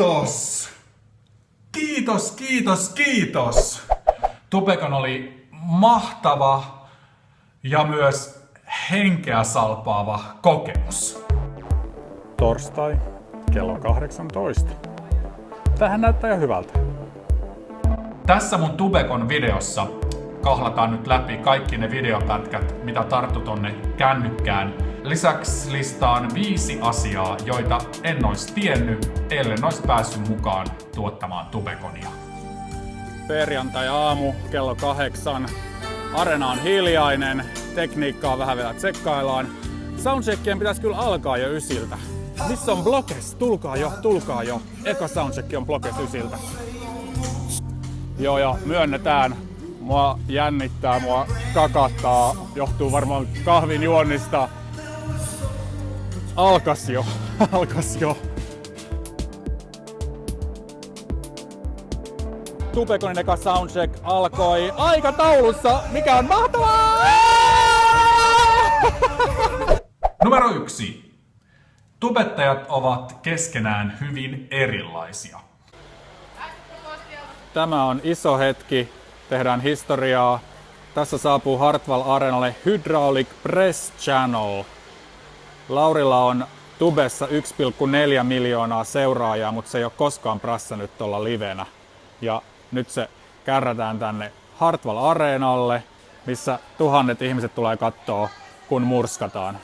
Kiitos! Kiitos, kiitos, kiitos! Tupekon oli mahtava ja myös henkeä salpaava kokemus. Torstai kello 18. Tähän näyttää jo hyvältä. Tässä mun Tubekon videossa kahlataan nyt läpi kaikki ne videopätkät, mitä tarttu tonne kännykkään. Lisäksi listaan viisi asiaa, joita en olisi tiennyt, ellen olisi päässyt mukaan tuottamaan Tubekonia. Perjantai-aamu kello kahdeksan. Arena on hiljainen, tekniikkaa vähän vielä tsekkaillaan. Soundcheckien pitäisi kyllä alkaa jo ysiltä. Missä on blokes? Tulkaa jo, tulkaa jo. Eka soundcheck on blokes ysiltä. Joo, ja myönnetään, mua jännittää, mua kakattaa, johtuu varmaan kahvin juonnista. Alkas jo, alkas jo. Tupekonin eka soundcheck alkoi aikataulussa, mikä on mahtavaa! Numero yksi. Tubettajat ovat keskenään hyvin erilaisia. Tämä on iso hetki, tehdään historiaa. Tässä saapuu Hartwall Arenalle Hydraulic Press Channel. Laurilla on tubessa 1,4 miljoonaa seuraajaa, mutta se ei ole koskaan prassannut tuolla livenä. Ja nyt se kärrätään tänne Hartwall Areenalle, missä tuhannet ihmiset tulee katsoa, kun murskataan.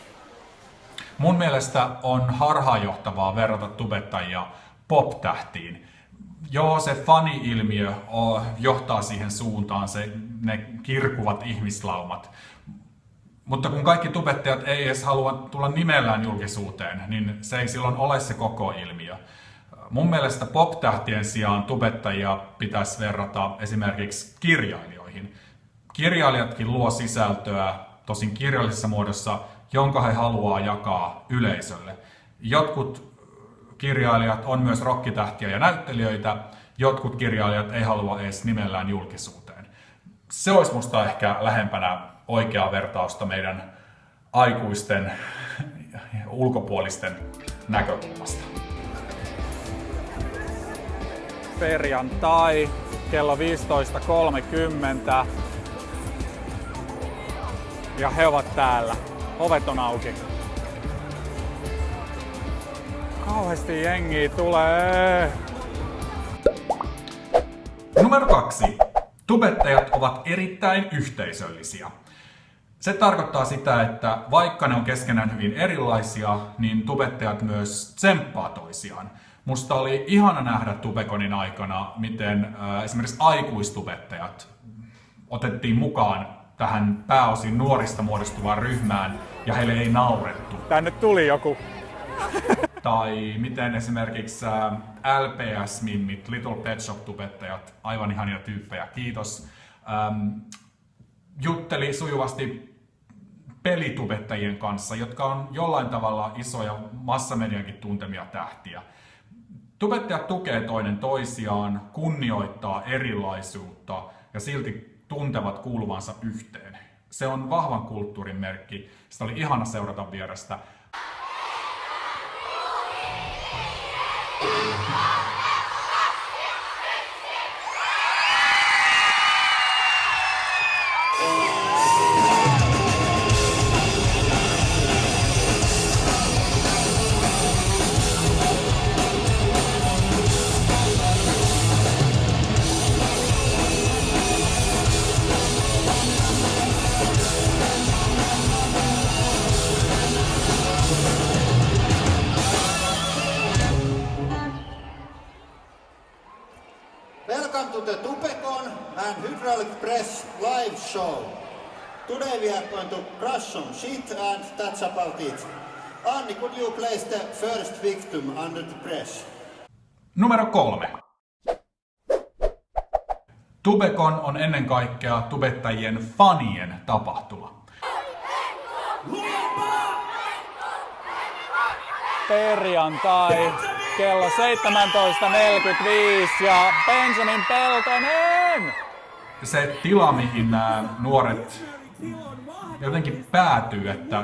Mun mielestä on harhaanjohtavaa verrata tubettajia pop-tähtiin. Joo, se fani-ilmiö johtaa siihen suuntaan, se, ne kirkuvat ihmislaumat. Mutta kun kaikki tubettajat ei edes halua tulla nimellään julkisuuteen, niin se ei silloin ole se koko ilmiö. Mun mielestä pop-tähtien sijaan tubettajia pitäisi verrata esimerkiksi kirjailijoihin. Kirjailijatkin luo sisältöä, tosin kirjallisessa muodossa, jonka he haluaa jakaa yleisölle. Jotkut kirjailijat on myös rokkitähtiä ja näyttelijöitä, jotkut kirjailijat ei halua edes nimellään julkisuuteen. Se olisi musta ehkä lähempänä oikeaa vertausta meidän aikuisten ulkopuolisten näkökulmasta. Perjantai kello 15.30 ja he ovat täällä. Ovet on auki. Kauheasti jengiä tulee. Numero kaksi. Tubettajat ovat erittäin yhteisöllisiä. Se tarkoittaa sitä, että vaikka ne on keskenään hyvin erilaisia, niin tubettajat myös tsemppaa toisiaan. Musta oli ihana nähdä Tubekonin aikana, miten äh, esimerkiksi aikuistubettajat otettiin mukaan tähän pääosin nuorista muodostuvaan ryhmään ja heille ei naurettu. Tänne tuli joku. tai miten esimerkiksi LPS-mimmit, Little Pet Shop-tubettajat, aivan ihania tyyppejä, kiitos, ähm, jutteli sujuvasti pelitubettajien kanssa, jotka on jollain tavalla isoja massamediankin tuntemia tähtiä. Tubettajat tukee toinen toisiaan, kunnioittaa erilaisuutta ja silti tuntevat kuuluvansa yhteen. Se on vahvan kulttuurin merkki. Sitä oli ihana seurata vierestä. Show. Today we are going to crush some shit and that's about it. Anni, could you place the first victim under the press? Numero kolme. Tubekon on ennen kaikkea tubettajien fanien tapahtuma. Perjantai kello 17.45 ja Benjamin Peltonen! Se tila, mihin nämä nuoret jotenkin päätyy, että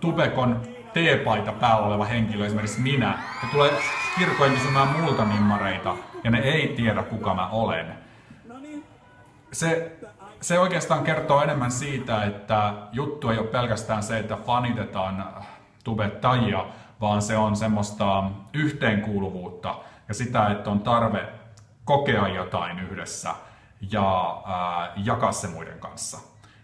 Tubekon teepaita päällä oleva henkilö, esimerkiksi minä, ne tulee kirkkoon kysymään multa nimmareita ja ne ei tiedä kuka mä olen. Se, se oikeastaan kertoo enemmän siitä, että juttu ei ole pelkästään se, että fanitetaan tubettajia, vaan se on semmoista yhteenkuuluvuutta ja sitä, että on tarve kokea jotain yhdessä ja ää, jakaa se muiden kanssa.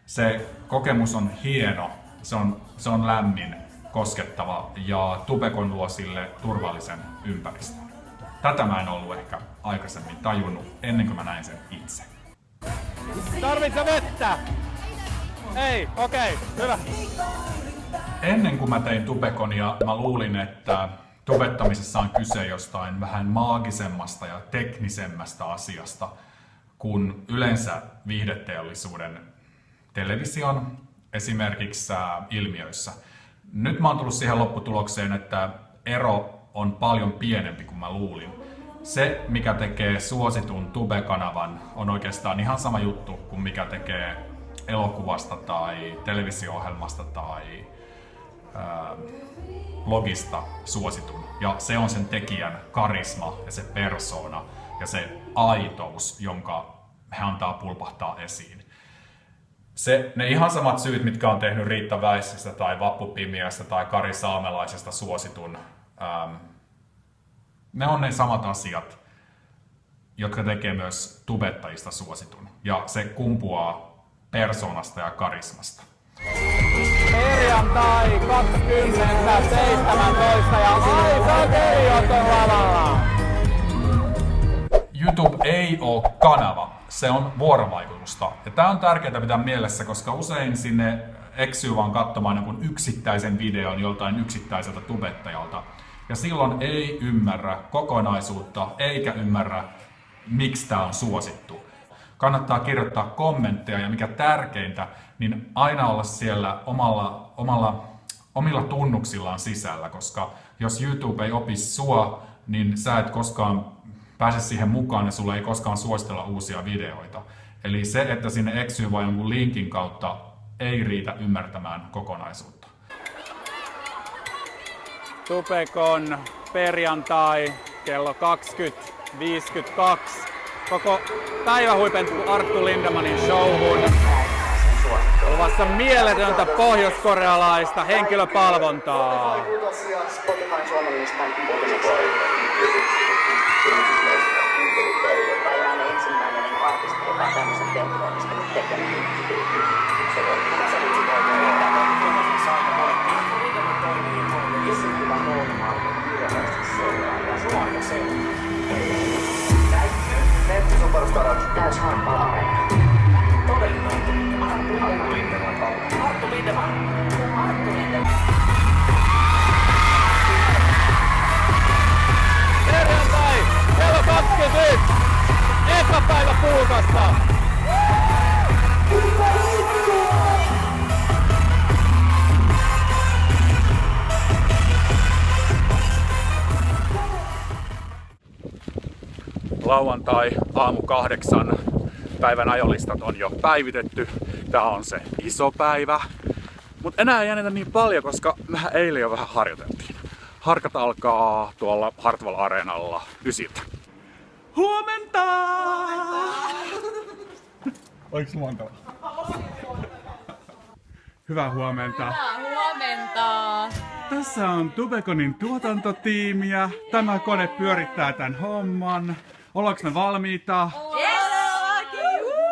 Se kokemus on hieno, se on, se on lämmin, koskettava ja Tubekon luo sille turvallisen ympäristön. Tätä mä en ollut ehkä aikaisemmin tajunnut ennen kuin mä näin sen itse. Tarvitse vettä? Ei, okei, okay, hyvä. Ennen kuin mä tein Tubekonia, mä luulin, että tubettamisessa on kyse jostain vähän maagisemmasta ja teknisemmästä asiasta kuin yleensä viihdeteollisuuden television esimerkiksi ilmiöissä. Nyt mä oon tullut siihen lopputulokseen, että ero on paljon pienempi kuin mä luulin. Se, mikä tekee suositun Tube-kanavan, on oikeastaan ihan sama juttu kuin mikä tekee elokuvasta tai televisio-ohjelmasta tai ää, blogista suositun. Ja se on sen tekijän karisma ja se persona ja se aitous, jonka he antaa pulpahtaa esiin. Se, ne ihan samat syyt, mitkä on tehnyt Riitta Väisistä tai Vappu Pimiästä tai Kari Saamelaisesta suositun, ähm, ne on ne samat asiat, jotka tekee myös tubettajista suositun. Ja se kumpuaa persoonasta ja karismasta. Perjantai 2017 ja Aisa Keriot on lavalla. Ei ole kanava, se on vuorovaikutusta. Ja tämä on tärkeää pitää mielessä, koska usein sinne eksyy vaan katsomaan jonkun yksittäisen videon joltain yksittäiseltä tubettajalta. Ja silloin ei ymmärrä kokonaisuutta eikä ymmärrä, miksi tämä on suosittu. Kannattaa kirjoittaa kommentteja ja mikä tärkeintä, niin aina olla siellä omalla, omalla, omilla tunnuksillaan sisällä, koska jos YouTube ei opi sua, niin sä et koskaan pääse siihen mukaan ja sulle ei koskaan suositella uusia videoita. Eli se, että sinne eksyy vain jonkun linkin kautta, ei riitä ymmärtämään kokonaisuutta. Tupekon perjantai kello 20.52. Koko päivä huipentuu Arttu Lindemanin showhun. Luvassa mieletöntä pohjoiskorealaista henkilöpalvontaa. Around 18 by then, and quite as the background was a bit more, it's. Puukasta. Lauantai aamu kahdeksan päivän ajolistat on jo päivitetty. Tää on se iso päivä. Mutta enää ei jännitä niin paljon, koska mehän eilen jo vähän harjoiteltiin. Harkat alkaa tuolla Hartwall Areenalla ysiltä. Huomenta! Oiks luontava? Hyvää huomenta. Huomenta! Tässä on Tubekonin tuotantotiimiä. Tämä kone pyörittää tämän homman. Ollaanko me valmiita?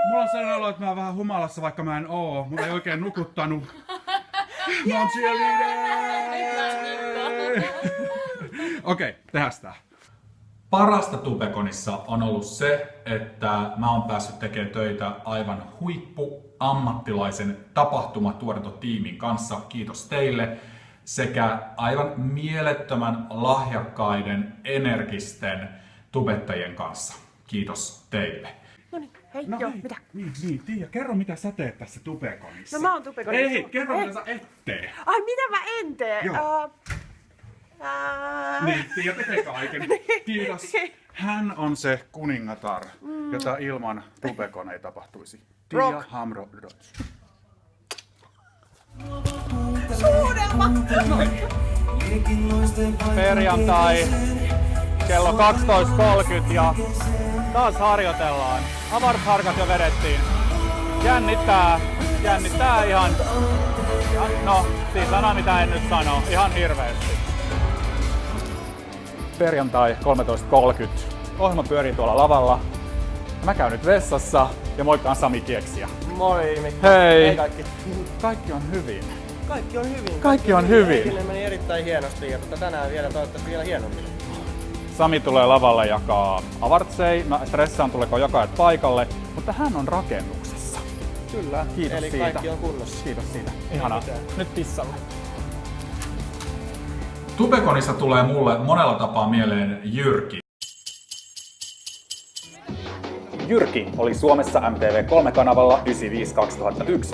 Mulla on sellainen olo, että mä oon vähän humalassa, vaikka mä en oo. Mulla ei oikein nukuttanut. Mä oon! Okei, tehdään sitä. Parasta Tubekonissa on ollut se, että mä oon päässyt tekemään töitä aivan huippu ammattilaisen tapahtumatuotantotiimin kanssa. Kiitos teille. Sekä aivan mielettömän lahjakkaiden, energisten tubettajien kanssa. Kiitos teille. Hei, No joo, hei, mitä? Niin, niin, Tiia, kerro mitä sä teet tässä Tubekonissa. No mä oon Tubekonissa. Ei, kerro Ei. mitä sä et tee. Ai, mitä mä en tee? Joo. Uh, Niin, Tiia tekee kaiken. Kiitos. Hän on se kuningatar, jota ilman Tubekon ei tapahtuisi. Tiia. Hamro Dodge. Suudelma! Perjantai kello 12.30 ja taas harjoitellaan. Avarsharkat jo vedettiin. Jännittää, jännittää ihan, ihan no siis sana mitä en nyt sano, ihan hirveästi. Perjantai 13.30. Ohjelma pyörii tuolla lavalla. Mä käyn nyt vessassa ja moikkaan Sami Kieksiä. Moi Mikko. Hei. Hei kaikki. Kaikki on hyvin. Kaikki on hyvin. Kaikki on hyvin. Eilen meni erittäin hienosti ja tota tänään vielä toivottavasti vielä hienommin. Sami tulee lavalle jakaa avartsei. Mä stressaan tuleeko jakajat paikalle, mutta hän on rakennuksessa. Kyllä. Kiitos Eli siitä. kaikki on kunnossa. Kiitos siitä. Ihanaa. Nyt pissalle. Tubekonista tulee mulle monella tapaa mieleen Jyrki. Jyrki oli Suomessa MTV3-kanavalla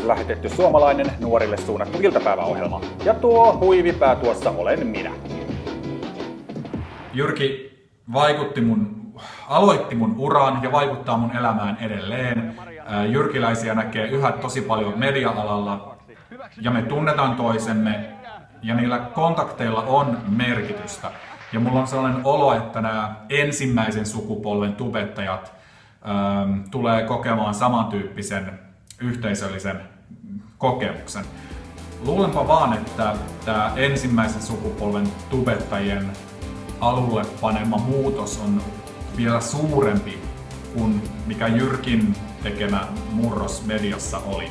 95-2001 lähetetty suomalainen nuorille suunnattu iltapäiväohjelma. Ja tuo huivipää tuossa olen minä. Jyrki vaikutti mun, aloitti mun uran ja vaikuttaa mun elämään edelleen. Ää, Jyrkiläisiä näkee yhä tosi paljon media-alalla ja me tunnetaan toisemme ja niillä kontakteilla on merkitystä. Ja mulla on sellainen olo, että nämä ensimmäisen sukupolven tubettajat ähm, tulee kokemaan samantyyppisen yhteisöllisen kokemuksen. Luulenpa vaan, että tämä ensimmäisen sukupolven tubettajien alulle panema muutos on vielä suurempi kuin mikä Jyrkin tekemä murros mediassa oli.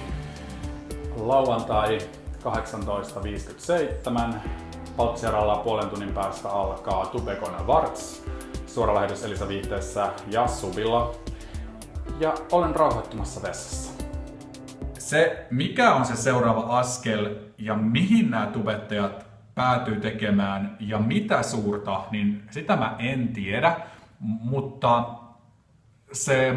Lauantai 18.57. Paltsiaralla puolen tunnin päästä alkaa Tubekon Varts. Suora lähetys Elisa Viihteessä ja Subilla. Ja olen rauhoittumassa vessassa. Se, mikä on se seuraava askel ja mihin nämä tubettajat päätyy tekemään ja mitä suurta, niin sitä mä en tiedä, mutta se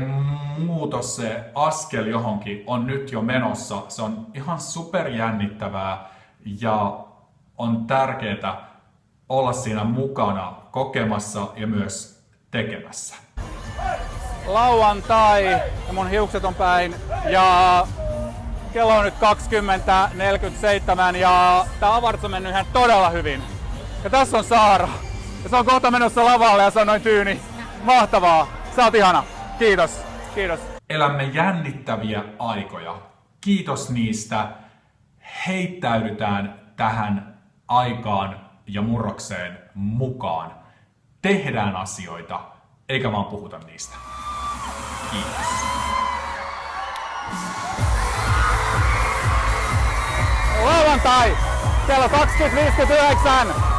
muutos, se askel johonkin on nyt jo menossa. Se on ihan superjännittävää ja on tärkeää olla siinä mukana kokemassa ja myös tekemässä. Lauantai ja mun hiukset on päin ja kello on nyt 20.47 ja tää avarts on mennyt ihan todella hyvin. Ja tässä on Saara. Ja se on kohta menossa lavalle ja se on noin tyyni. Mahtavaa. Sä oot ihana. Kiitos. Kiitos. Elämme jännittäviä aikoja. Kiitos niistä. Heittäydytään tähän aikaan ja murrokseen mukaan. Tehdään asioita, eikä vaan puhuta niistä. Kiitos. Lauantai kello 20.59